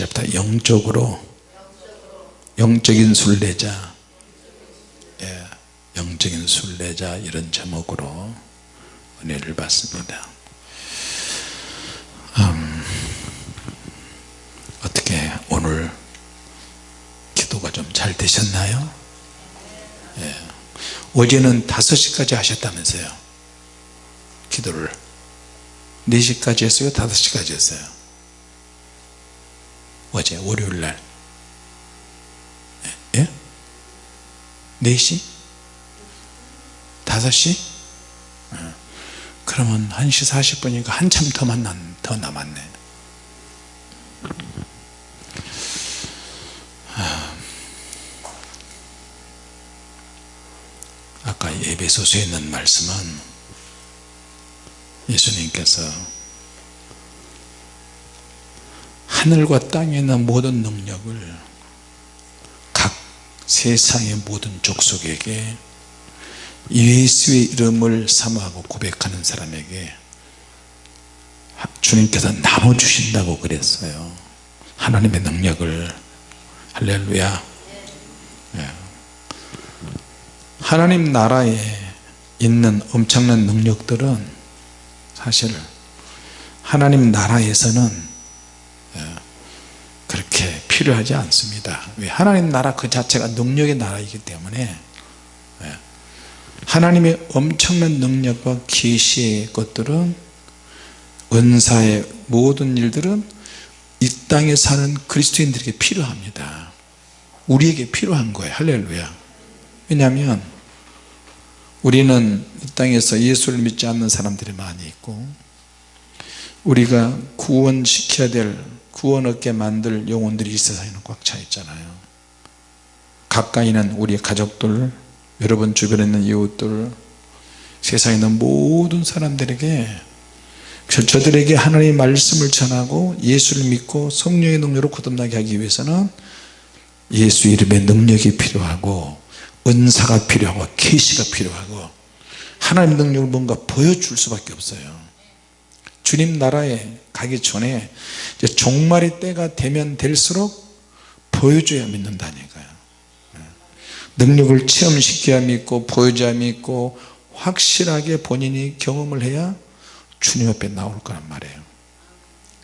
1절부터 영적으로 영적인 순례자. 예, 영적인 순례자 이런 제목으로 은혜를 받습니다. 음, 어떻게 오늘 기도가 좀 잘 되셨나요? 예. 어제는 5시까지 하셨다면서요? 기도를. 4시까지 했어요? 5시까지 했어요 어제 월요일날 예? 4시? 5시? 예. 그러면 1시 40분이니까 한참 더, 만난, 더 남았네 아까 예배소서에 있는 말씀은 예수님께서 하늘과 땅에 있는 모든 능력을 각 세상의 모든 족속에게 예수의 이름을 사모하고 고백하는 사람에게 주님께서 나눠 주신다고 그랬어요. 하나님의 능력을. 할렐루야. 예. 하나님 나라에 있는 엄청난 능력들은 사실 하나님 나라에서는 필요하지 않습니다. 왜? 하나님 나라 그 자체가 능력의 나라이기 때문에 예, 하나님의 엄청난 능력과 계시의 것들은 은사의 모든 일들은 이 땅에 사는 그리스도인들에게 필요합니다. 우리에게 필요한 거예요. 할렐루야. 왜냐하면 우리는 이 땅에서 예수를 믿지 않는 사람들이 많이 있고 우리가 구원시켜야 될 구원 얻게 만들 영혼들이 이 세상에는 꽉 차 있잖아요. 가까이는 우리 가족들 여러분 주변에 있는 이웃들 세상에 있는 모든 사람들에게 저들에게 하나님의 말씀을 전하고 예수를 믿고 성령의 능력으로 거듭나게 하기 위해서는 예수 이름의 능력이 필요하고 은사가 필요하고 계시가 필요하고 하나님 능력을 뭔가 보여줄 수밖에 없어요. 주님 나라에 가기 전에 종말의 때가 되면 될수록 보여줘야 믿는다니까요. 네. 능력을 체험시켜야 믿고 보여줘야 믿고 확실하게 본인이 경험을 해야 주님 앞에 나올 거란 말이에요.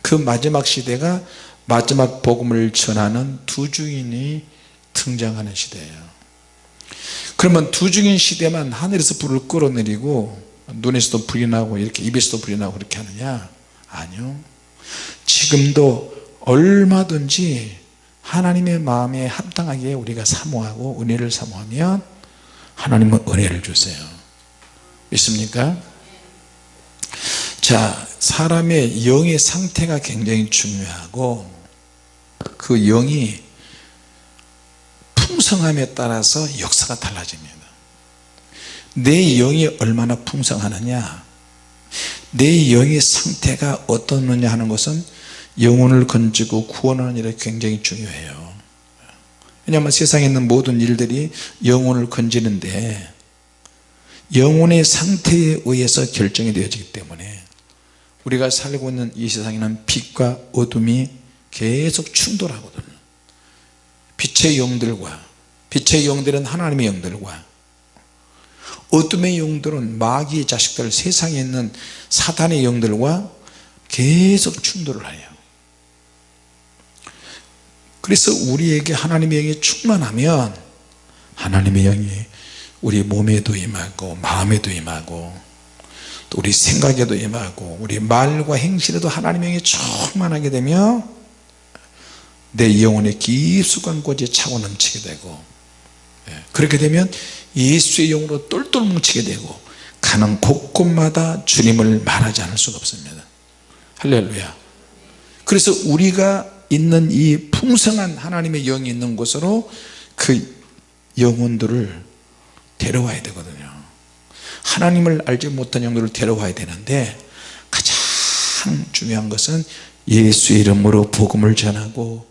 그 마지막 시대가 마지막 복음을 전하는 두 주인이 등장하는 시대예요. 그러면 두 중인 시대만 하늘에서 불을 끌어내리고 눈에서도 불이 나고 이렇게 입에서도 불이 나고 그렇게 하느냐 아니요. 지금도 얼마든지 하나님의 마음에 합당하게 우리가 사모하고 은혜를 사모하면 하나님은 은혜를 주세요. 믿습니까? 자 사람의 영의 상태가 굉장히 중요하고 그 영이 풍성함에 따라서 역사가 달라집니다. 내 영이 얼마나 풍성하느냐 내 영의 상태가 어떻느냐 하는 것은 영혼을 건지고 구원하는 일에 굉장히 중요해요. 왜냐하면 세상에 있는 모든 일들이 영혼을 건지는데 영혼의 상태에 의해서 결정이 되어지기 때문에 우리가 살고 있는 이 세상에는 빛과 어둠이 계속 충돌하거든요 빛의 영들과 빛의 영들은 하나님의 영들과 어둠의 영들은 마귀의 자식들 세상에 있는 사탄의 영들과 계속 충돌을 해요. 그래서 우리에게 하나님의 영이 충만하면 하나님의 영이 우리 몸에도 임하고 마음에도 임하고 또 우리 생각에도 임하고 우리 말과 행실에도 하나님의 영이 충만하게 되면 내 영혼의 깊숙한 곳에 차고 넘치게 되고 예, 그렇게 되면 예수의 영으로 똘똘 뭉치게 되고 가는 곳곳마다 주님을 말하지 않을 수가 없습니다. 할렐루야. 그래서 우리가 있는 이 풍성한 하나님의 영이 있는 곳으로 그 영혼들을 데려와야 되거든요. 하나님을 알지 못한 영들을 데려와야 되는데 가장 중요한 것은 예수 이름으로 복음을 전하고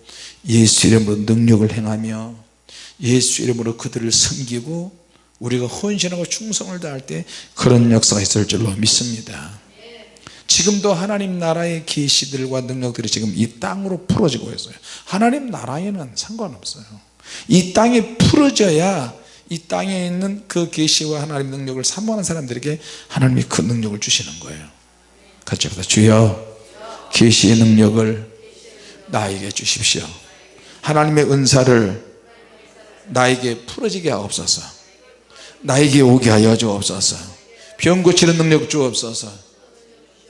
예수 이름으로 능력을 행하며 예수 이름으로 그들을 섬기고 우리가 헌신하고 충성을 다할 때 그런 역사가 있을 줄로 믿습니다. 지금도 하나님 나라의 계시들과 능력들이 지금 이 땅으로 풀어지고 있어요. 하나님 나라에는 상관없어요. 이 땅에 풀어져야 이 땅에 있는 그 계시와 하나님 능력을 사모하는 사람들에게 하나님이 그 능력을 주시는 거예요. 같이 합시다. 주여 계시의 능력을 나에게 주십시오. 하나님의 은사를 나에게 풀어지게 하옵소서 나에게 오게 하여 주옵소서. 병 고치는 능력 주옵소서.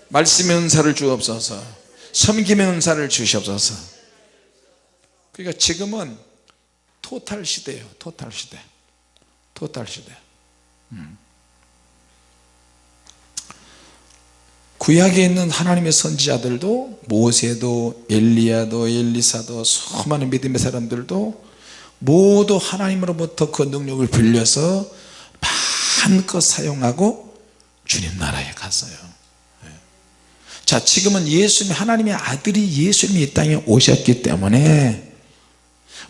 말씀의 은사를 주옵소서. 섬김의 은사를 주시옵소서. 그러니까 지금은 토탈 시대예요. 토탈 시대. 토탈 시대. 음. 구약에 있는 하나님의 선지자들도 모세도 엘리야도 엘리사도 수많은 믿음의 사람들도 모두 하나님으로부터 그 능력을 빌려서 마음껏 사용하고 주님 나라에 갔어요. 예. 자 지금은 예수님 하나님의 아들이 예수님이 이 땅에 오셨기 때문에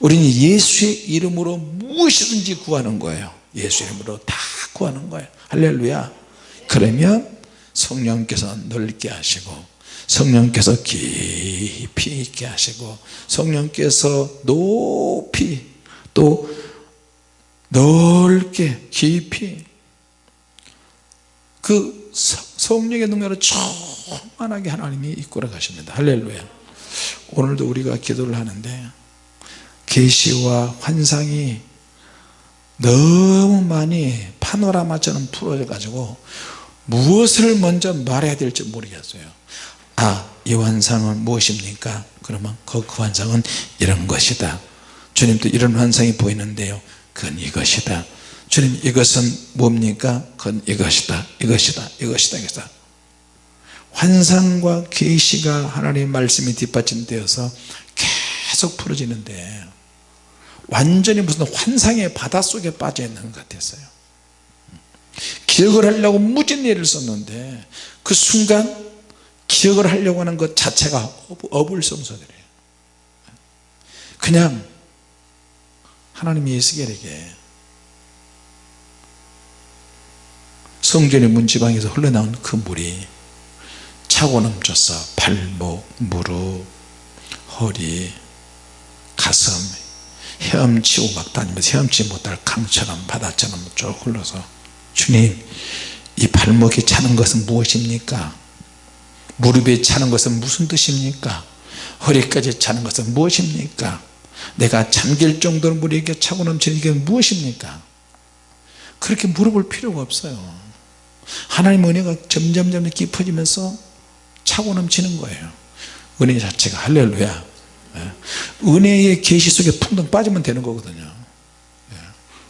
우리는 예수의 이름으로 무엇이든지 구하는 거예요. 예수 이름으로 다 구하는 거예요. 할렐루야. 그러면 성령께서 넓게 하시고 성령께서 깊이 있게 하시고 성령께서 높이 또 넓게 깊이 그 성령의 능력을 충만하게 하나님이 이끌어 가십니다. 할렐루야. 오늘도 우리가 기도를 하는데 계시와 환상이 너무 많이 파노라마처럼 풀어져 가지고 무엇을 먼저 말해야 될지 모르겠어요. 아 이 환상은 무엇입니까? 그러면 그, 그 환상은 이런 것이다. 주님도 이런 환상이 보이는데요. 그건 이것이다 주님 이것은 뭡니까? 그건 이것이다. 이것이다. 이것이다. 이것이다. 환상과 계시가 하나님의 말씀이 뒷받침되어서 계속 풀어지는데 완전히 무슨 환상의 바닷속에 빠져 있는 것 같았어요. 기억을 하려고 무진 예를 썼는데 그 순간 기억을 하려고 하는 것 자체가 어불성설이에요. 그냥 하나님이 예수겔에게 성전의 문지방에서 흘러나온 그 물이 차고 넘쳐서 발목, 무릎, 허리, 가슴 헤엄치고 막 다니면서 헤엄치 못할 강처럼 바다처럼 쭉 흘러서 주님 이 발목이 차는 것은 무엇입니까? 무릎에 차는 것은 무슨 뜻입니까? 허리까지 차는 것은 무엇입니까? 내가 잠길 정도로 이렇게 차고 넘치는 게 무엇입니까? 그렇게 물어볼 필요가 없어요 하나님 은혜가 점점점 깊어지면서 차고 넘치는 거예요. 은혜 자체가. 할렐루야. 예. 은혜의 계시 속에 풍덩 빠지면 되는 거거든요. 예.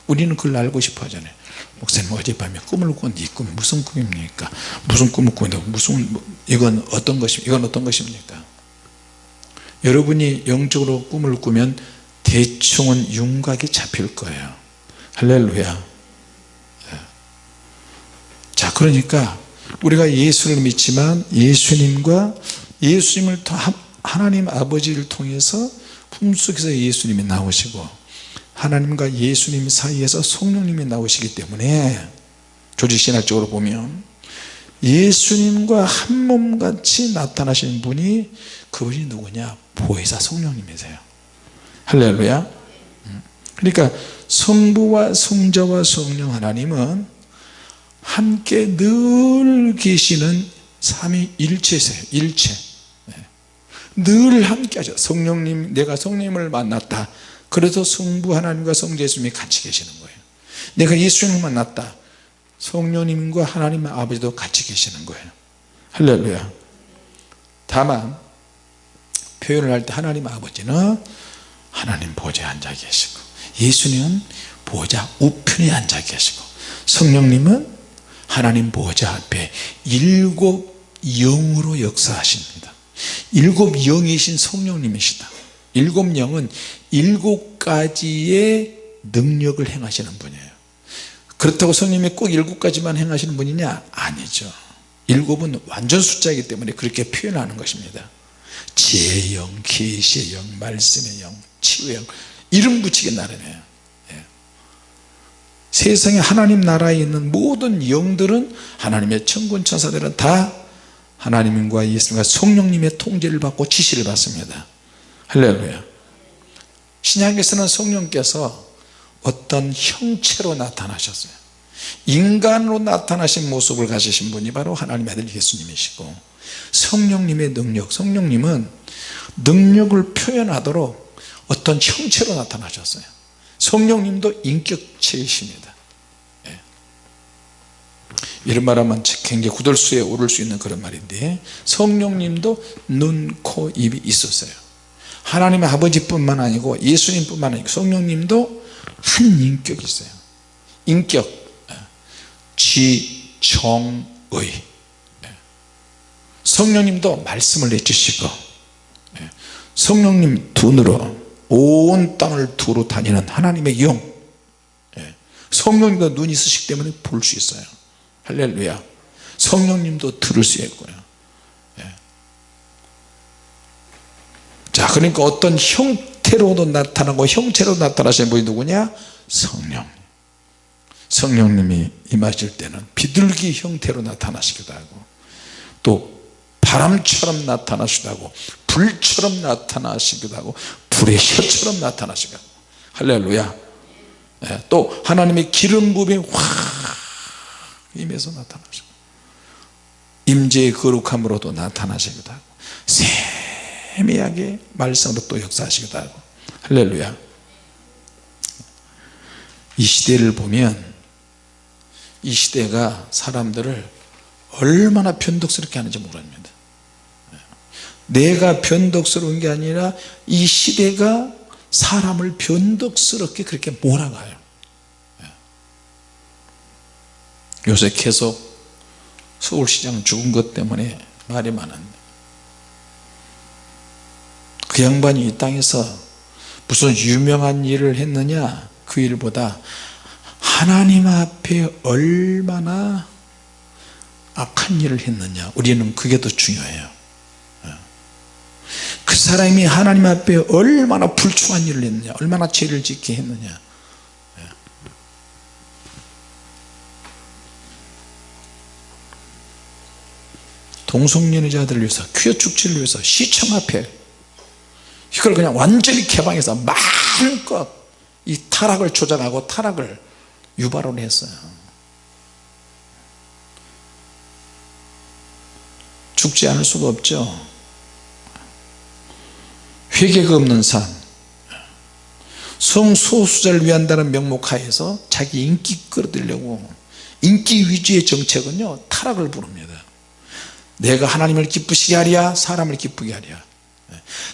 우리는 그걸 알고 싶어 하잖아요. 목사님 어젯밤에 꿈을 꾼이 꿈이 무슨 꿈입니까? 무슨 꿈을 꾸는데 무슨 뭐, 이건 어떤 것입 이건 어떤 것입니까? 여러분이 영적으로 꿈을 꾸면 대충은 윤곽이 잡힐 거예요. 할렐루야 그러니까 우리가 예수를 믿지만 예수님과 예수님을 하나님 아버지를 통해서 품속에서 예수님이 나오시고 하나님과 예수님 사이에서 성령님이 나오시기 때문에 조직신학적으로 보면 예수님과 한 몸같이 나타나시는 분이 그분이 누구냐? 보혜사 성령님이세요. 할렐루야. 음. 그러니까 성부와 성자와 성령 하나님은 함께 늘 계시는 삼위일체세요 일체. 네. 늘 함께 하죠. 성령님 내가 성령님을 만났다. 그래서 성부 하나님과 성자 예수님이 같이 계시는 거예요. 내가 예수님을 만났다. 성령님과 하나님의 아버지도 같이 계시는 거예요. 할렐루야. 다만 표현을 할 때 하나님 아버지는 하나님 보좌에 앉아 계시고 예수님은 보좌 우편에 앉아 계시고 성령님은 하나님 보좌 앞에 일곱 영으로 역사하십니다. 일곱 영이신 성령님이시다. 일곱 영은 일곱 가지의 능력을 행하시는 분이에요. 그렇다고 성령님이 꼭 일곱 가지만 행하시는 분이냐? 아니죠. 일곱은 완전 숫자이기 때문에 그렇게 표현하는 것입니다. 지혜의 영, 계시의 영, 말씀의 영, 치유의 영 이름 붙이기 나름이에요. 예. 세상에 하나님 나라에 있는 모든 영들은 하나님의 천군 천사들은 다 하나님과 예수님과 성령님의 통제를 받고 지시를 받습니다. 할렐루야. 신약에서는 성령께서 어떤 형체로 나타나셨어요. 인간으로 나타나신 모습을 가지신 분이 바로 하나님의 아들 예수님이시고 성령님의 능력 성령님은 능력을 표현하도록 어떤 형체로 나타나셨어요 성령님도 인격체이십니다 예. 이런 말하면 굉장히 구덜수에 오를 수 있는 그런 말인데 성령님도 눈, 코, 입이 있었어요 하나님의 아버지뿐만 아니고 예수님뿐만 아니고 성령님도 한 인격이 있어요 인격 예. 지정의 예. 성령님도 말씀을 내주시고 예. 성령님 눈으로 온 땅을 두루 다니는 하나님의 영. 성령님도 눈이 있으시기 때문에 볼 수 있어요. 할렐루야. 성령님도 들을 수 있고요. 자 그러니까 어떤 형태로도 나타나고 형체로 나타나시는 분이 누구냐? 성령. 성령님이 임하실 때는 비둘기 형태로 나타나시기도 하고 또 바람처럼 나타나시기도 하고 불처럼 나타나시기도 하고 불의 혀처럼 나타나시기도 하고 할렐루야. 예, 또 하나님의 기름 부음이 확 임해서 나타나시고 임재의 거룩함으로도 나타나시기도 하고 세미하게 말씀으로 또 역사하시기도 하고. 할렐루야. 이 시대를 보면 이 시대가 사람들을 얼마나 변덕스럽게 하는지 모릅니다 내가 변덕스러운 게 아니라 이 시대가 사람을 변덕스럽게 그렇게 몰아가요. 요새 계속 서울시장 죽은 것 때문에 말이 많은데 그 양반이 이 땅에서 무슨 유명한 일을 했느냐? 그 일보다 하나님 앞에 얼마나 악한 일을 했느냐? 우리는 그게 더 중요해요 그 사람이 하나님 앞에 얼마나 불충한 일을 했느냐 얼마나 죄를 짓게 했느냐. 동성연애자들을 위해서 퀴어 축제를 위해서 시청 앞에 이걸 그냥 완전히 개방해서 마음껏 이 타락을 조장하고 타락을 유발을 했어요. 죽지 않을 수가 없죠 회개가 없는 삶. 성소수자를 위한다는 명목하에서 자기 인기 끌어들려고 인기 위주의 정책은요 타락을 부릅니다. 내가 하나님을 기쁘시게 하랴 사람을 기쁘게 하랴.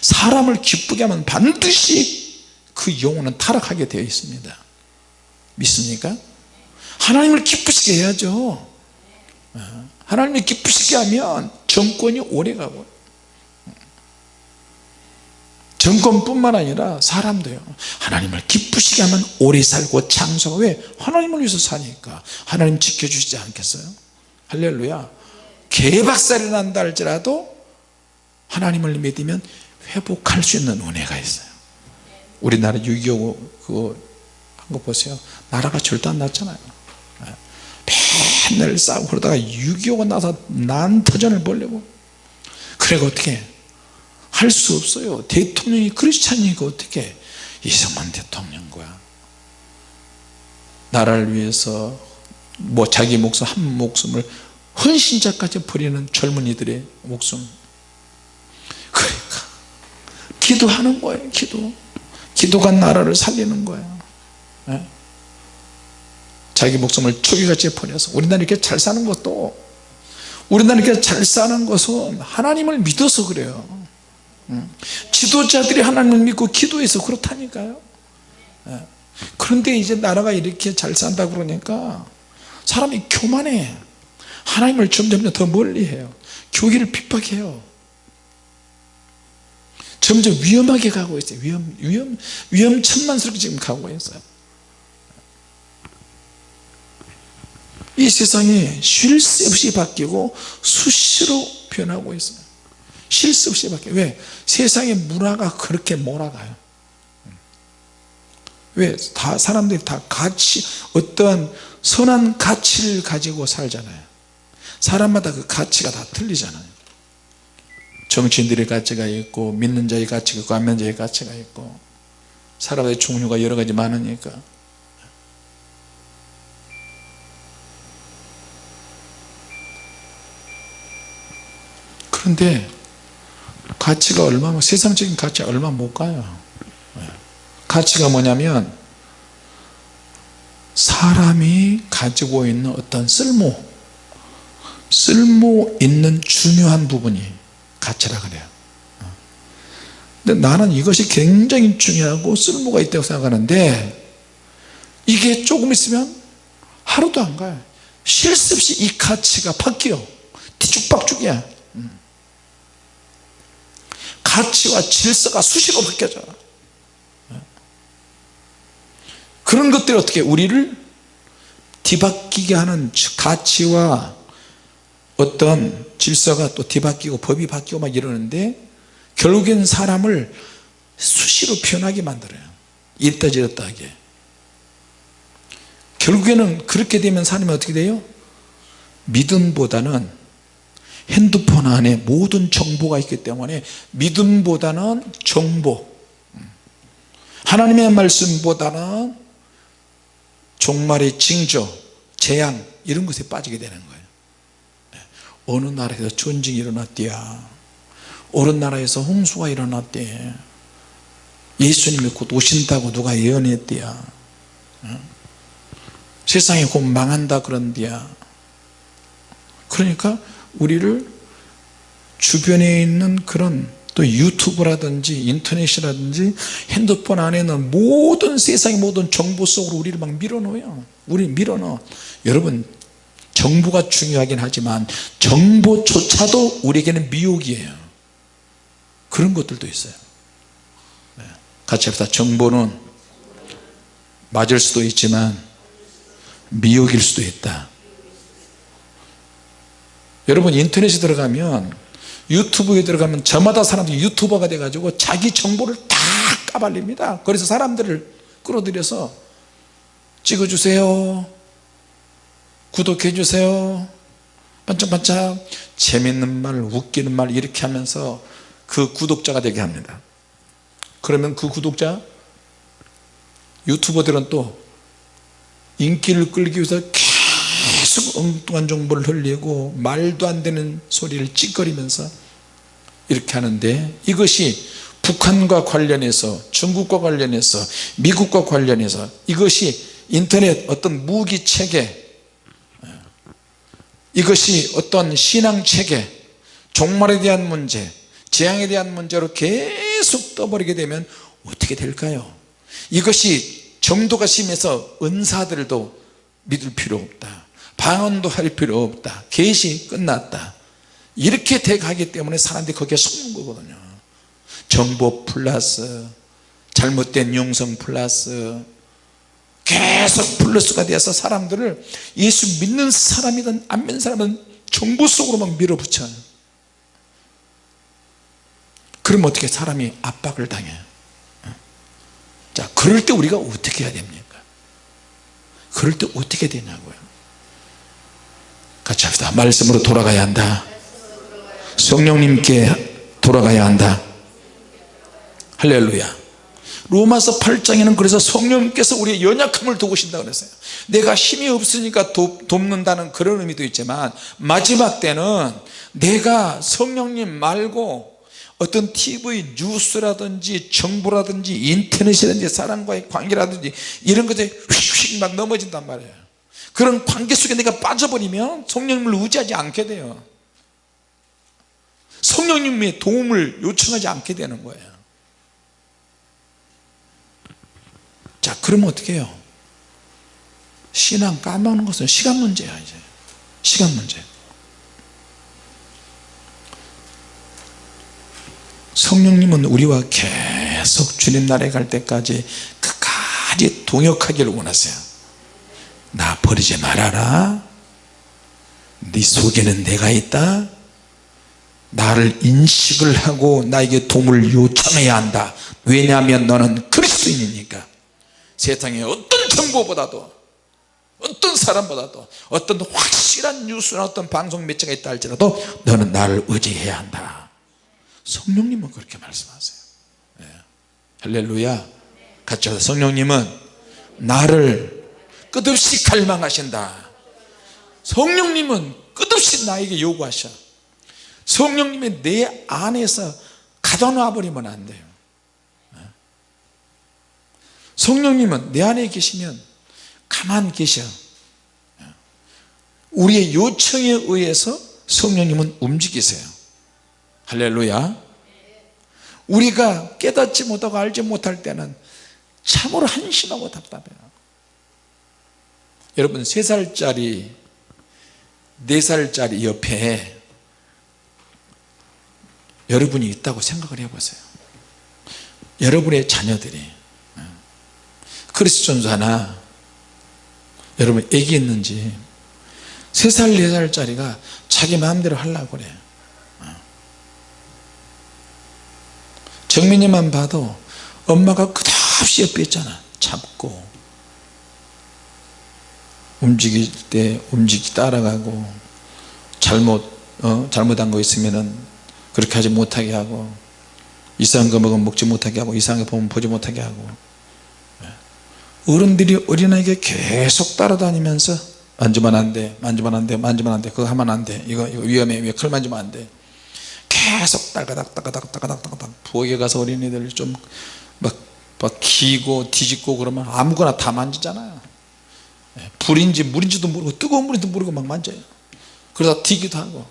사람을 기쁘게 하면 반드시 그 영혼은 타락하게 되어 있습니다. 믿습니까? 하나님을 기쁘시게 해야죠. 하나님을 기쁘시게 하면 정권이 오래가고 정권뿐만 아니라 사람도요. 하나님을 기쁘시게 하면 오래 살고 장수가 왜? 하나님을 위해서 사니까 하나님 지켜주시지 않겠어요? 할렐루야. 개박살이 난다 할지라도 하나님을 믿으면 회복할 수 있는 은혜가 있어요. 우리나라 6.25 그거 한 거 보세요. 나라가 절대 안 났잖아요. 맨날 싸우고 그러다가 6.25가 나서 난터전을 벌려고. 그래가 어떻게 할 수 없어요. 대통령이 크리스찬이니까 어떻게 이승만 대통령과 나라를 위해서 뭐 자기 목숨 한 목숨을 헌신자까지 버리는 젊은이들의 목숨. 그러니까 기도하는 거예요 기도. 기도가 나라를 살리는 거예요 네? 자기 목숨을 초기같이 버려서 우리나라 이렇게 잘 사는 것도 우리나라 이렇게 잘 사는 것은 하나님을 믿어서 그래요 지도자들이 하나님을 믿고 기도해서 그렇다니까요. 네. 그런데 이제 나라가 이렇게 잘 산다 그러니까 사람이 교만해. 하나님을 점점 더 멀리해요. 교회를 핍박해요. 점점 위험하게 가고 있어요. 위험, 위험, 위험천만스럽게 지금 가고 있어요. 이 세상이 쉴 새 없이 바뀌고 수시로 변하고 있어요 쉴새 없이 바뀌어요 왜? 세상의 문화가 그렇게 몰아가요. 왜? 다 사람들이 다 가치 어떠한 선한 가치를 가지고 살잖아요. 사람마다 그 가치가 다 틀리잖아요. 정치인들의 가치가 있고 믿는 자의 가치가 있고 안 믿는 자의 가치가 있고 사람의 종류가 여러 가지 많으니까. 그런데 가치가 얼마나 세상적인 가치가 얼마 못 가요. 가치가 뭐냐면 사람이 가지고 있는 어떤 쓸모 쓸모 있는 중요한 부분이 가치라 그래요. 근데 나는 이것이 굉장히 중요하고 쓸모가 있다고 생각하는데 이게 조금 있으면 하루도 안 가요. 없이 이 가치가 바뀌어. 뒤죽박죽이야 가치와 질서가 수시로 바뀌어져. 그런 것들이 어떻게 우리를 뒤바뀌게 하는 가치와 어떤 질서가 또 뒤바뀌고 법이 바뀌고 막 이러는데 결국엔 사람을 수시로 변하게 만들어요. 이랬다 저랬다 하게. 결국에는 그렇게 되면 사람이 어떻게 돼요? 믿음보다는 핸드폰 안에 모든 정보가 있기 때문에 믿음보다는 정보 하나님의 말씀보다는 종말의 징조 재앙 이런 것에 빠지게 되는 거예요. 어느 나라에서 전쟁이 일어났대야? 어느 나라에서 홍수가 일어났대? 예수님이 곧 오신다고 누가 예언했대야? 세상이 곧 망한다 그런대야? 그러니까 우리를 주변에 있는 그런 또 유튜브라든지 인터넷이라든지 핸드폰 안에는 모든 세상의 모든 정보 속으로 우리를 막 밀어넣어요. 우리 밀어넣어. 여러분 정보가 중요하긴 하지만 정보조차도 우리에게는 미혹이에요. 그런 것들도 있어요. 네. 같이 합시다. 정보는 맞을 수도 있지만 미혹일 수도 있다 여러분 인터넷에 들어가면 유튜브에 들어가면 저마다 사람들이 유튜버가 돼가지고 자기 정보를 다 까발립니다. 그래서 사람들을 끌어들여서 찍어주세요. 구독해 주세요. 반짝반짝 재밌는 말 웃기는 말 이렇게 하면서 그 구독자가 되게 합니다. 그러면 그 구독자 유튜버들은 또 인기를 끌기 위해서 계속 엉뚱한 정보를 흘리고 말도 안 되는 소리를 찌꺼리면서 이렇게 하는데 이것이 북한과 관련해서 중국과 관련해서 미국과 관련해서 이것이 인터넷 어떤 무기체계 이것이 어떤 신앙체계 종말에 대한 문제 재앙에 대한 문제로 계속 떠버리게 되면 어떻게 될까요? 이것이 정도가 심해서 은사들도 믿을 필요 없다 방언도 할 필요 없다. 계시 끝났다. 이렇게 돼 가기 때문에 사람들이 거기에 속는 거거든요. 정보 플러스 잘못된 용성 플러스 계속 플러스가 되어서 사람들을 예수 믿는 사람이든 안 믿는 사람은 정보 속으로 막 밀어붙여요. 그럼 어떻게 사람이 압박을 당해요? 자 그럴 때 우리가 어떻게 해야 됩니까? 그럴 때 어떻게 되냐고요 같이 합시다. 말씀으로 돌아가야 한다. 성령님께 돌아가야 한다. 할렐루야. 로마서 8장에는 그래서 성령님께서 우리의 연약함을 도우신다 그랬어요. 내가 힘이 없으니까 도, 돕는다는 그런 의미도 있지만 마지막 때는 내가 성령님 말고 어떤 TV 뉴스라든지 정보라든지 인터넷이라든지 사람과의 관계라든지 이런 것에 휙휙 막 넘어진단 말이에요 그런 관계 속에 내가 빠져버리면 성령님을 의지하지 않게 돼요. 성령님의 도움을 요청하지 않게 되는 거예요. 자 그러면 어떻게 해요? 신앙 까먹는 것은 시간 문제야 이제. 시간 문제. 성령님은 우리와 계속 주님 나라에 갈 때까지 끝까지 동역하기를 원하세요 나 버리지 말아라. 네 속에는 내가 있다. 나를 인식을 하고 나에게 도움을 요청해야 한다. 왜냐하면 너는 그리스도인이니까. 세상의 어떤 정보보다도 어떤 사람보다도 어떤 확실한 뉴스나 어떤 방송 매체가 있다 할지라도 너는 나를 의지해야 한다. 성령님은 그렇게 말씀하세요. 예. 할렐루야. 같이 하자 성령님은 나를 끝없이 갈망하신다. 성령님은 끝없이 나에게 요구하셔. 성령님이 내 안에서 가둬놔 버리면 안 돼요. 성령님은 내 안에 계시면 가만 계셔. 우리의 요청에 의해서 성령님은 움직이세요. 할렐루야. 우리가 깨닫지 못하고 알지 못할 때는 참으로 한심하고 답답해요 여러분 3살짜리 4살짜리 옆에 여러분이 있다고 생각을 해보세요. 여러분의 자녀들이. 크리스천도 하나 여러분 애기 있는지 3살 4살짜리가 자기 마음대로 하려고 그래. 정민이만 봐도 엄마가 끝없이 옆에 있잖아. 잡고 움직일 때 움직이 따라가고 잘못 어? 잘못한 거 있으면은 그렇게 하지 못하게 하고 이상한 거 먹으면 먹지 못하게 하고 이상한 거 보면 보지 못하게 하고. 어른들이 어린아이에게 계속 따라다니면서 만지면 안돼 만지면 안돼 만지면 안돼 그거 하면 안돼 이거, 이거 위험해 왜칼 만지면 안돼. 계속 따가닥 따가닥 따가닥 따가닥. 부엌에 가서 어린이들 좀막 막 기고 뒤집고 그러면 아무거나 다 만지잖아요. 예, 불인지 물인지도 모르고 뜨거운 물인지도 모르고 막 만져요. 그러다 튀기도 하고.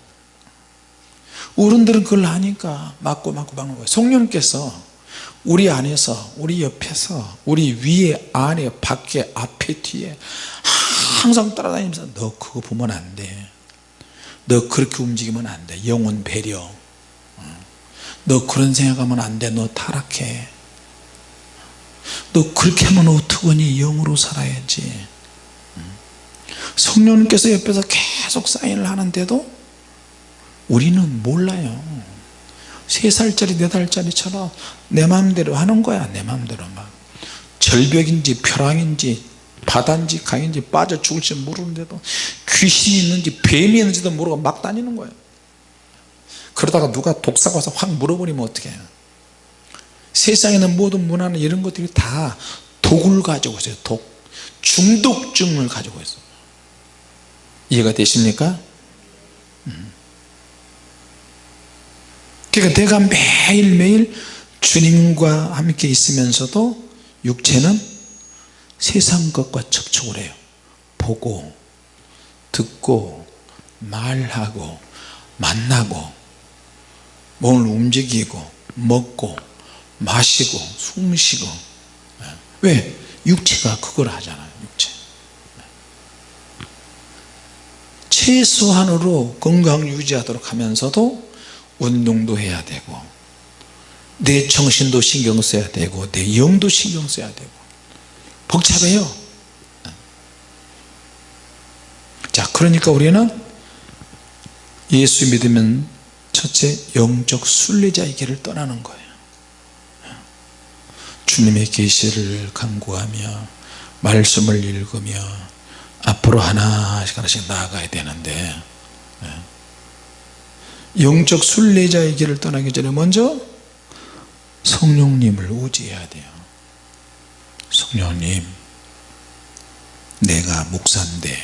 어른들은 그걸 아니까 맞고 맞고 막는 거예요. 성령님께서 우리 안에서 우리 옆에서 우리 위에 안에 밖에 앞에 뒤에 항상 따라다니면서 너 그거 보면 안돼너 그렇게 움직이면 안돼. 영혼 배려. 너 그런 생각하면 안돼. 너 타락해. 너 그렇게 하면 어떡하니? 영으로 살아야지 성령님께서 옆에서 계속 사인을 하는데도 우리는 몰라요. 3살짜리 4살짜리처럼 내 마음대로 하는 거야 내 마음대로 막. 절벽인지 벼랑인지 바다인지 강인지 빠져 죽을지 모르는데도 귀신이 있는지 뱀이 있는지도 모르고 막 다니는 거예요 그러다가 누가 독사가 와서 확 물어버리면 어떻게 해요? 세상에 있는 모든 문화는 이런 것들이 다 독을 가지고 있어요 독. 중독증을 가지고 있어요 이해가 되십니까? 음. 그러니까 내가 매일매일 주님과 함께 있으면서도 육체는 세상 것과 접촉을 해요 보고 듣고 말하고 만나고 몸을 움직이고 먹고 마시고 숨 쉬고 왜? 육체가 그걸 하잖아요 육체 최소한으로 건강 유지하도록 하면서도 운동도 해야 되고 내 정신도 신경 써야 되고 내 영도 신경 써야 되고. 복잡해요. 자 그러니까 우리는 예수 믿으면 첫째 영적 순례자의 길을 떠나는 거예요. 주님의 계시를 간구하며 말씀을 읽으며 앞으로 하나씩 하나씩 나아가야 되는데 영적 순례자의 길을 떠나기 전에 먼저 성령님을 의지해야 돼요. 성령님 내가 목사인데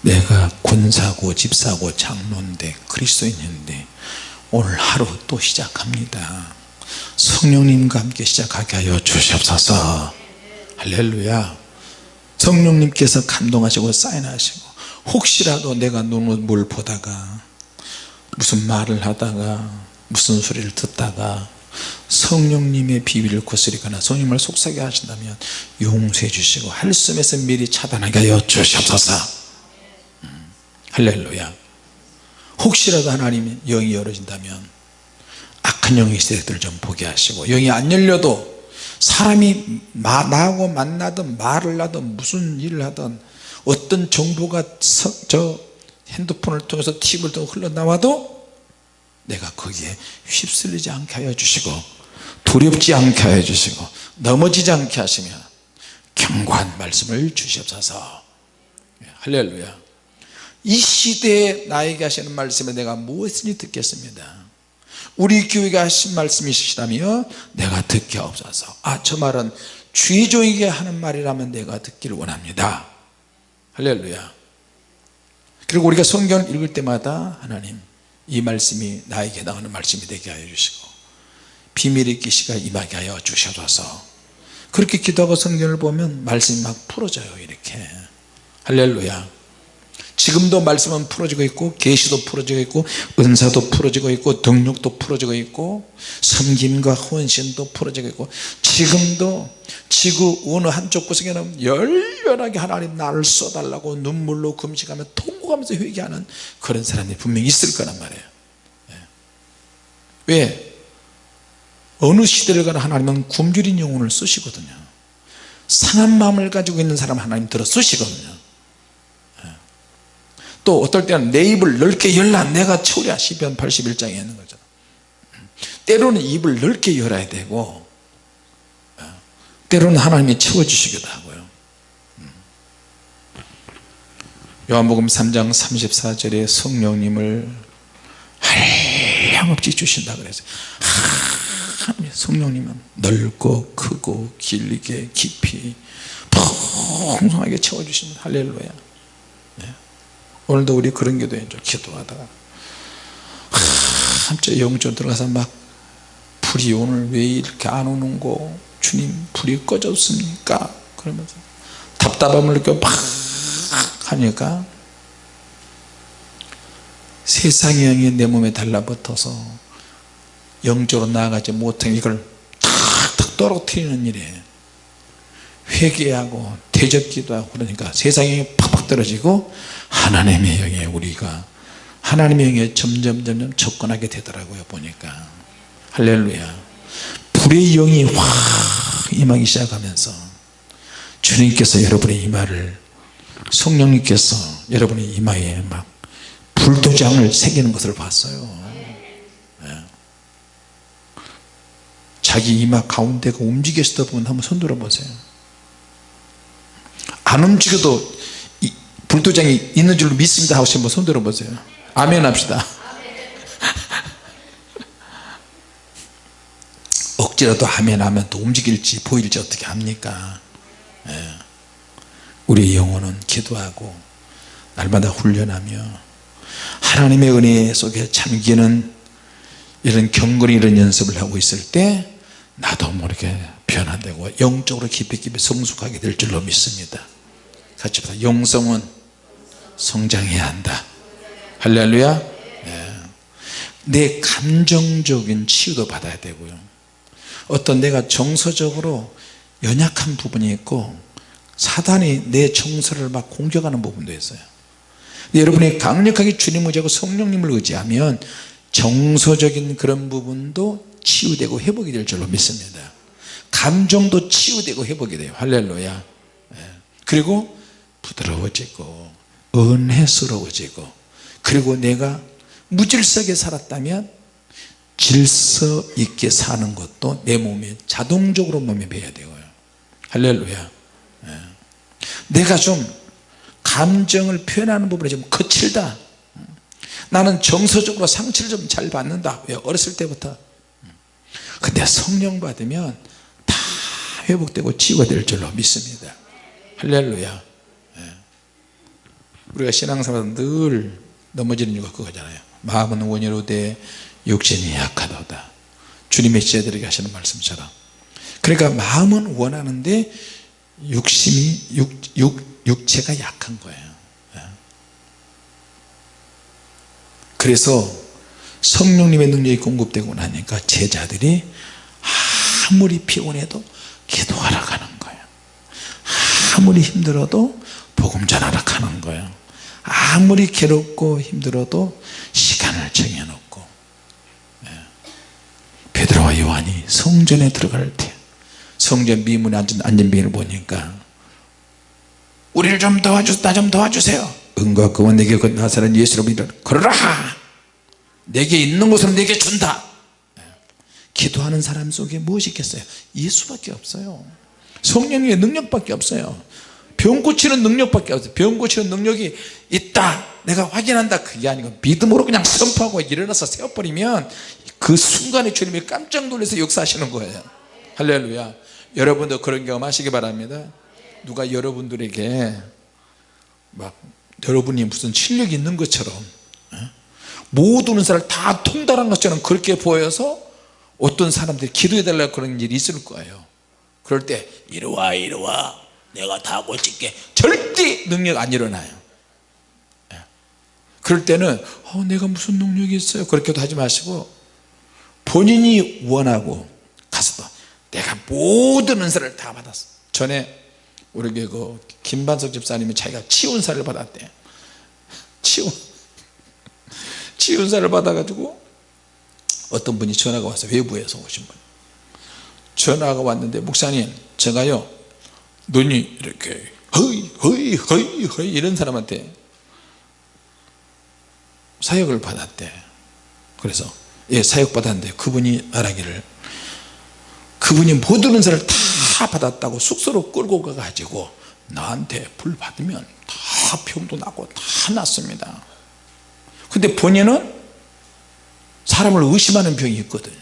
내가 군사고 집사고 장로인데 그리스도인인데 오늘 하루 또 시작합니다. 성령님과 함께 시작하게 하여 주시옵소서. 할렐루야 성령님께서 감동하시고 사인하시고 혹시라도 내가 눈을 보다가 무슨 말을 하다가 무슨 소리를 듣다가 성령님의 비밀을 거스리거나 성령을 속삭여 하신다면 용서해 주시고 할씀에서 미리 차단하게 하여 주시옵소서. 음, 할렐루야. 혹시라도 하나님의 영이 열어진다면 악한 영의 세력들을 좀 보게 하시고 영이 안 열려도 사람이 나하고 만나든 말을 하든 무슨 일을 하든 어떤 정보가 저 핸드폰을 통해서 TV를 통해 흘러나와도 내가 거기에 휩쓸리지 않게 하여 주시고 두렵지 않게 하여 주시고 넘어지지 않게 하시며 경고한 말씀을 주시옵소서. 할렐루야. 이 시대에 나에게 하시는 말씀에 내가 무엇을 듣겠습니다 우리 교회가 하신 말씀이 있으시다면 내가 듣기 없어서. 아 저 말은 주의종에게 하는 말이라면 내가 듣기를 원합니다. 할렐루야. 그리고 우리가 성경을 읽을 때마다 하나님 이 말씀이 나에게 나오는 말씀이 되게 하여 주시고 비밀의 계시가 임하게 하여 주셔서 그렇게 기도하고 성경을 보면 말씀이 막 풀어져요 이렇게. 할렐루야 지금도 말씀은 풀어지고 있고 계시도 풀어지고 있고 은사도 풀어지고 있고 등력도 풀어지고 있고 섬김과 헌신도 풀어지고 있고 지금도 지구 어느 한쪽 구석에는 열렬하게 하나님 나를 써달라고 눈물로 금식하며 통곡하면서 회개하는 그런 사람이 분명히 있을 거란 말이에요 예. 왜? 어느 시대를 가나 하나님은 굶주린 영혼을 쓰시거든요 상한 마음을 가지고 있는 사람 하나님 들어 쓰시거든요 또 어떨 때는 내 입을 넓게 열라. 내가 처리야 시편 81장에 있는 거죠 때로는 입을 넓게 열어야 되고 때로는 하나님이 채워주시기도 하고요. 요한복음 3장 34절에 성령님을 한량없이 주신다 그래서 성령님은 넓고 크고 길게 깊이 풍성하게 채워주십니다 할렐루야 오늘도 우리 그런 기도해 줘 기도하다가 한쪽 영적 들어가서 막 불이 오늘 왜 이렇게 안 오는 거? 주님 불이 꺼졌습니까? 그러면서 답답함을 느껴 막 하니까 세상의 영이 내 몸에 달라붙어서 영적으로 나아가지 못한 이걸 탁탁 떨어뜨리는 일에 회개하고 대적기도 하고 그러니까 세상의 영이 팍팍 떨어지고 하나님의 영에 우리가 하나님의 영에 점점 점점 접근하게 되더라고요 보니까. 할렐루야. 불의 영이 확 임하기 시작하면서 주님께서 여러분의 이마를 성령님께서 여러분의 이마에 막 불도장을 새기는 것을 봤어요. 네. 자기 이마 가운데가 때 보면 한번 손들어 보세요. 안 움직여도 불도장이 있는 줄로 믿습니다. 하고 한번 손들어 보세요. 아멘 합시다. 억지라도 아멘 하면 또 움직일지 보일지 어떻게 합니까? 예. 우리 영혼은 기도하고 날마다 훈련하며 하나님의 은혜 속에 잠기는 이런 경건이 이런 연습을 하고 있을 때 나도 모르게 변화되고 영적으로 깊이 깊이 성숙하게 될 줄로 믿습니다. 같이 보다. 영성은 성장해야 한다. 할렐루야. 네. 내 감정적인 치유도 받아야 되고요. 어떤 내가 정서적으로 연약한 부분이 있고 사단이 내 정서를 막 공격하는 부분도 있어요. 여러분이 강력하게 주님을 의지하고 성령님을 의지하면 정서적인 그런 부분도 치유되고 회복이 될 줄로 믿습니다. 감정도 치유되고 회복이 돼요. 할렐루야. 네. 그리고 부드러워지고 은혜스러워지고 그리고 내가 무질서하게 살았다면 질서 있게 사는 것도 내 몸에 자동적으로 몸에 배야 되고요. 할렐루야. 예. 내가 좀 감정을 표현하는 부분에 좀 거칠다. 나는 정서적으로 상처를 좀 잘 받는다. 왜? 어렸을 때부터. 근데 성령 받으면 다 회복되고 치유가 될 줄로 믿습니다. 할렐루야 우리가 신앙생활 늘 넘어지는 이유가 그거잖아요. 마음은 원이로 돼 육신이 약하도다. 주님의 제자들에게 하시는 말씀처럼. 그러니까 마음은 원하는데 육심이 육, 육, 육체가 약한 거예요. 예. 그래서 성령님의 능력이 공급되고 나니까 제자들이 아무리 피곤해도 기도하러 가는 거예요. 아무리 힘들어도 복음 전하러 가는 거예요 아무리 괴롭고 힘들어도 시간을 정해놓고 예. 베드로와 요한이 성전에 들어갈 때 성전 미문에 앉은 안전병을 보니까 우리를 좀 도와주세요 나 좀 도와주세요. 은과 그와 내게 나사는 예수로 믿어 걸어라! 내게 있는 것으로 내게 준다! 예. 기도하는 사람 속에 무엇이 있겠어요? 예수밖에 없어요. 성령의 능력밖에 없어요 병 고치는 능력밖에 없어요. 병 고치는 능력이 있다. 내가 확인한다. 그게 아니고 믿음으로 그냥 선포하고 일어나서 세워버리면 그 순간에 주님이 깜짝 놀라서 역사하시는 거예요. 할렐루야. 여러분도 그런 경험 하시기 바랍니다. 누가 여러분들에게 막 여러분이 무슨 실력이 있는 것처럼 어? 모든 사람을 다 통달한 것처럼 그렇게 보여서 어떤 사람들이 기도해 달라고 그런 일이 있을 거예요. 그럴 때 이리와 이리와 내가 다 고칠게. 절대 능력 안 일어나요. 예. 그럴 때는 어, 내가 무슨 능력이 있어요? 그렇게도 하지 마시고 본인이 원하고 가서 내가 모든 은사를 다 받았어. 전에 우리 그 김반석 집사님이 자기가 치운사를 받았대 치운 치운사를 받아가지고 어떤 분이 전화가 와서 외부에서 오신 분. 전화가 왔는데 목사님 제가요 눈이 이렇게 허이 허이 허이 허이 이런 사람한테 사역을 받았대. 그래서 예 사역 받았는데 그분이 말하기를 그분이 모든 은사를 다 받았다고 숙소로 끌고 가가지고 나한테 불 받으면 다 병도 나고 다 났습니다. 근데 본인은 사람을 의심하는 병이 있거든.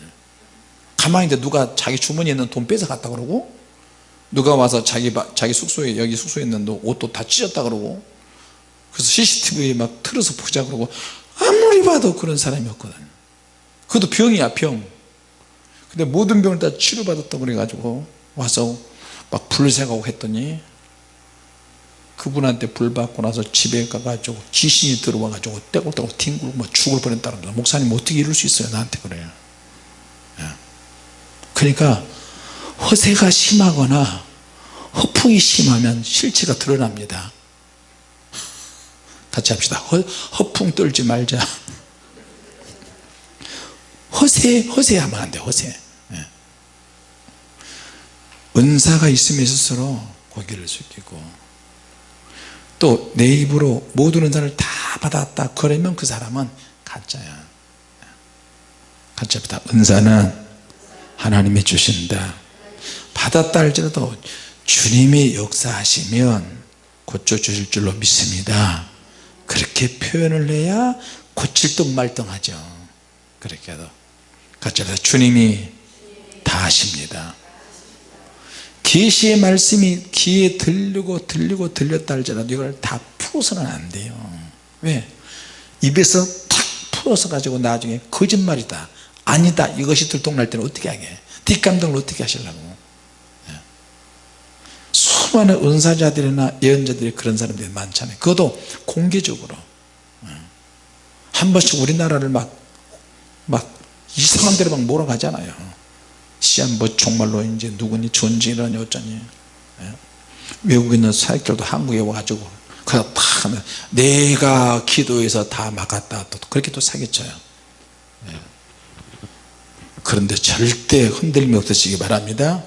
가만히 있는데 누가 자기 주머니에 있는 돈 뺏어 갔다 그러고 누가 와서 자기 자기 숙소에 여기 숙소에 있는 옷도 다 찢었다 그러고 그래서 CCTV에 막 틀어서 보자 그러고 아무리 봐도 그런 사람이었거든 그것도 병이야 병. 근데 모든 병을 다 치료받았다고 그래가지고 와서 막 불새가고 했더니 그분한테 불 받고 나서 집에 가가지고 귀신이 들어와가지고 떼굴떼굴 뒹굴고 뭐 죽을 뻔했다는 거야 목사님 어떻게 이럴 수 있어요? 나한테 그래요 예. 그러니까 허세가 심하거나 허풍이 심하면 실체가 드러납니다. 같이 합시다. 허, 허풍 떨지 말자. 허세 허세하면 안돼 허세. 예. 은사가 있으면 있을수록 고개를 숙이고 또 내 입으로 모든 은사를 다 받았다 그러면 그 사람은 가짜야. 같이 합시다. 은사는 하나님이 주신다 받았다 할지라도 주님이 역사하시면 고쳐주실 줄로 믿습니다. 그렇게 표현을 해야 고칠 듯 말등하죠. 그렇게 해도. 같이 합시다. 주님이 다 하십니다. 계시의 말씀이 귀에 들리고 들리고 들렸다 할지라도 이걸 다 풀어서는 안 돼요. 왜? 입에서 탁 풀어서 가지고 나중에 거짓말이다 아니다 이것이 들통날 때는 어떻게 하게? 뒷감당을 어떻게 하시려고? 예. 수많은 은사자들이나 예언자들이 그런 사람들이 많잖아요. 그것도 공개적으로. 예. 한 번씩 우리나라를 막 막 이상한 데로 막 몰아가잖아요. 시한 뭐 정말로 이제 누구니 존재라니 어쩌니. 예. 외국에 있는 사역들도 한국에 와가지고 그래서 다 하면 내가 기도해서 다 막았다 또 그렇게 또 사기쳐요. 예. 그런데 절대 흔들림이 없으시기 바랍니다.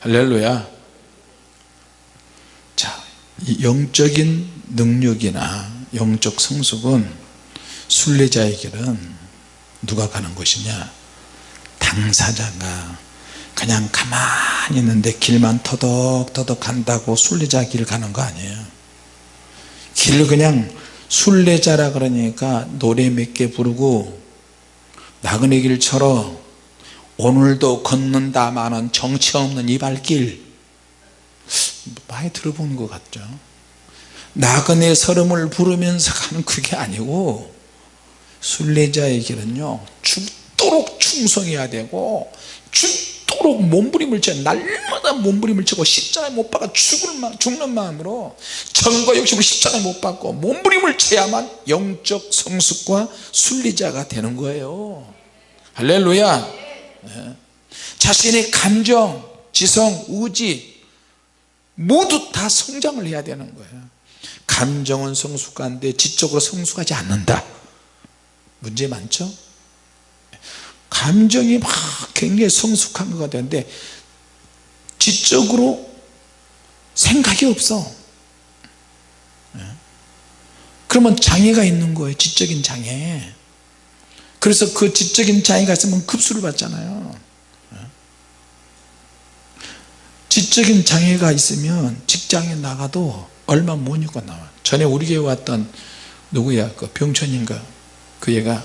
할렐루야. 자 영적인 능력이나 영적 성숙은 순례자에게는 누가 가는 것이냐? 당사자가? 그냥 가만히 있는데 길만 터덕터덕 간다고 순례자 길 가는 거 아니에요. 길을 그냥 순례자라 그러니까 노래 몇 개 부르고 나그네 길처럼 오늘도 걷는다마는 정치 없는 이 발길 많이 들어본 것 같죠. 나그네 설음을 부르면서 가는 그게 아니고 순례자의 길은요 죽도록 충성해야 되고 죽도록 몸부림을 쳐 날마다 몸부림을 치고 십자가에 못 박아 죽을 마, 죽는 마음으로 정과 욕심을 십자가에 못 박고 몸부림을 쳐야만 영적 성숙과 순리자가 되는 거예요. 할렐루야. 네. 자신의 감정 지성 의지 모두 다 성장을 해야 되는 거예요. 감정은 성숙한데 지적으로 성숙하지 않는다. 문제 많죠? 감정이 막 굉장히 성숙한 것 같은데 지적으로 생각이 없어. 예. 그러면 장애가 있는 거예요. 지적인 장애. 그래서 그 지적인 장애가 있으면 급수를 받잖아요 예. 지적인 장애가 있으면 직장에 나가도 얼마 못 입고 나와. 전에 우리 교회 왔던 누구야? 그 병천인가? 그 얘가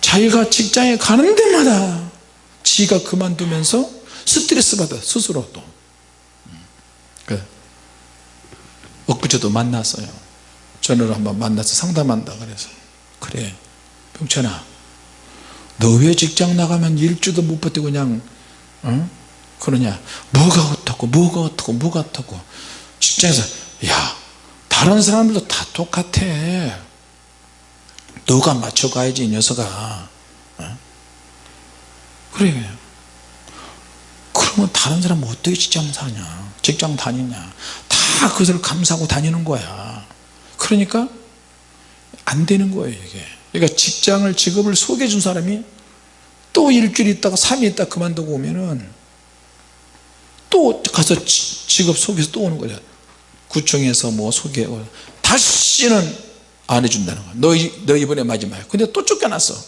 자기가 직장에 가는 데마다 지가 그만두면서 스트레스 받아 스스로 또. 그 엊그제도 만났어요. 전화로 한번 만나서 상담한다 그래서. 그래 병찬아 너 왜 직장 나가면 일주도 못 버티고 그냥 어? 그러냐? 뭐가 어떻고 뭐가 어떻고 뭐가 어떻고. 직장에서 야 다른 사람들도 다 똑같아. 너가 맞춰가야지 이 녀석아. 어? 그래. 그러면 다른 사람은 어떻게 직장 사냐? 직장 다니냐? 다 그것을 감사하고 다니는 거야. 그러니까 안 되는 거예요 이게. 그러니까 직장을 직업을 소개해 준 사람이 또 일주일 있다가 3일 있다가 그만두고 오면은 또 가서 직업 소개해서 또 오는 거죠. 구청에서 뭐 소개 다시는 안 해준다는 거야 너, 너 이번에 마지막이야. 근데 또 쫓겨났어.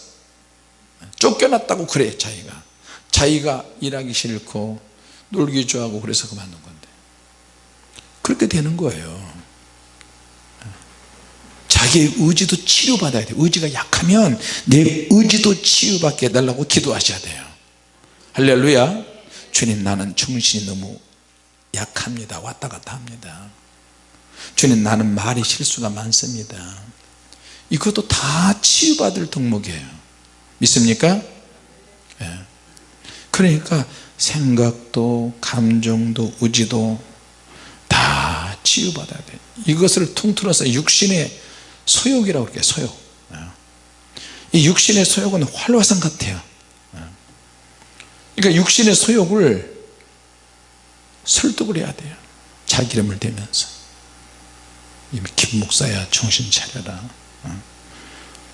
쫓겨났다고 그래 자기가. 자기가 일하기 싫고 놀기 좋아하고 그래서 그만둔 건데. 그렇게 되는 거예요. 자기의 의지도 치료받아야 돼요. 의지가 약하면 내 의지도 치유받게 해달라고 기도하셔야 돼요. 할렐루야 주님 나는 정신이 너무 약합니다 왔다 갔다 합니다 주님 나는 말이 실수가 많습니다 이것도 다 치유받을 덕목이에요 믿습니까? 예. 그러니까 생각도 감정도 의지도 다 치유받아야 돼 이것을 통틀어서 육신의 소욕이라고 그래요 소욕 예. 이 육신의 소욕은 활화산 같아요 예. 그러니까 육신의 소욕을 설득을 해야 돼요. 자기 이름을 대면서. 김 목사야 정신 차려라. 어?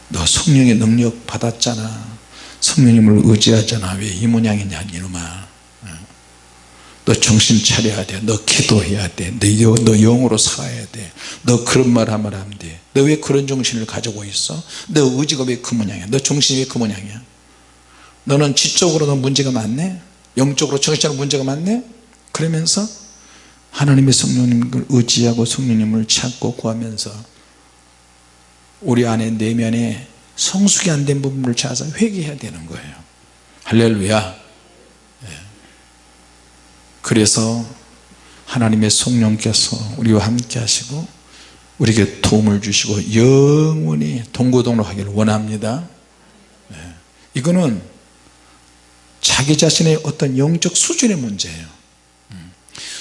너 성령의 능력 받았잖아. 성령님을 의지하잖아. 왜 이 모양이냐 이놈아. 너 정신 차려야 돼 너 기도해야 돼너 너 영으로 살아야 돼 너 그런 말 하면 안 돼 너 왜 그런 정신을 가지고 있어? 너 의지가 왜 그 모양이야? 너 정신이 왜 그 모양이야 너는 지적으로도 문제가 많네? 영적으로 정신적으로 문제가 많네? 그러면서 하나님의 성령님을 의지하고 성령님을 찾고 구하면서 우리 안에 내면에 성숙이 안 된 부분을 찾아서 회개해야 되는 거예요. 할렐루야. 예. 그래서 하나님의 성령께서 우리와 함께 하시고 우리에게 도움을 주시고 영원히 동고동락하기를 원합니다. 예. 이거는 자기 자신의 어떤 영적 수준의 문제예요 음.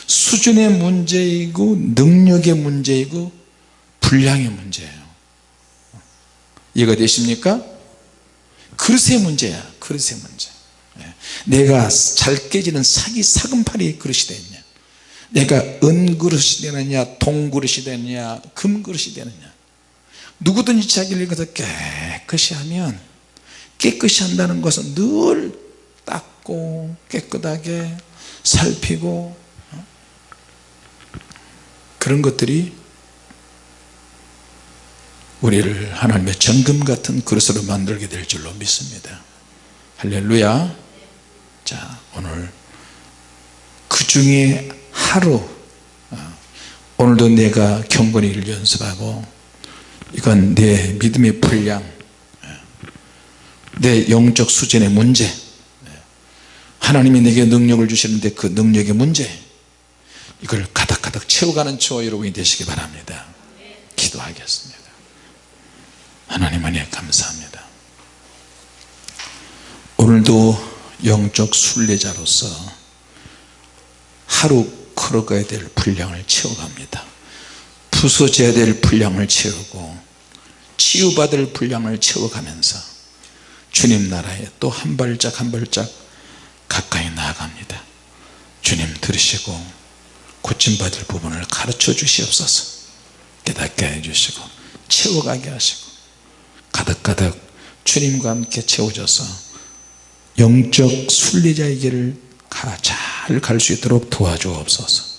수준의 문제이고 능력의 문제이고 분량의 문제예요 이해가 되십니까? 그릇의 문제야 그릇의 문제 예. 내가 잘 깨지는 사기 사금팔이 그릇이 되느냐 내가 은그릇이 되느냐 동그릇이 되느냐 금그릇이 되느냐 누구든지 자기를 위해서 깨끗이 하면 깨끗이 한다는 것은 늘 닦고 깨끗하게 살피고 어? 그런 것들이 우리를 하나님의 정금 같은 그릇으로 만들게 될 줄로 믿습니다 할렐루야 자 오늘 그 중에 하루 어, 오늘도 내가 경건을 연습하고 이건 내 믿음의 분량 어, 내 영적 수준의 문제 어, 하나님이 내게 능력을 주시는데 그 능력의 문제 이걸 가득가득 채워가는 저 여러분이 되시기 바랍니다. 기도하겠습니다. 하나님 안에 감사합니다. 오늘도 영적 순례자로서 하루 걸어가야 될 분량을 채워갑니다. 부서져야 될 분량을 채우고 치유받을 분량을 채워가면서 주님 나라에 또 한 발짝 한 발짝 가까이 나아갑니다. 주님 들으시고 고침받을 부분을 가르쳐 주시옵소서. 깨닫게 해주시고 채워가게 하시고 가득가득 주님과 함께 채워져서 영적 순례자의 길을 잘 갈 수 있도록 도와주옵소서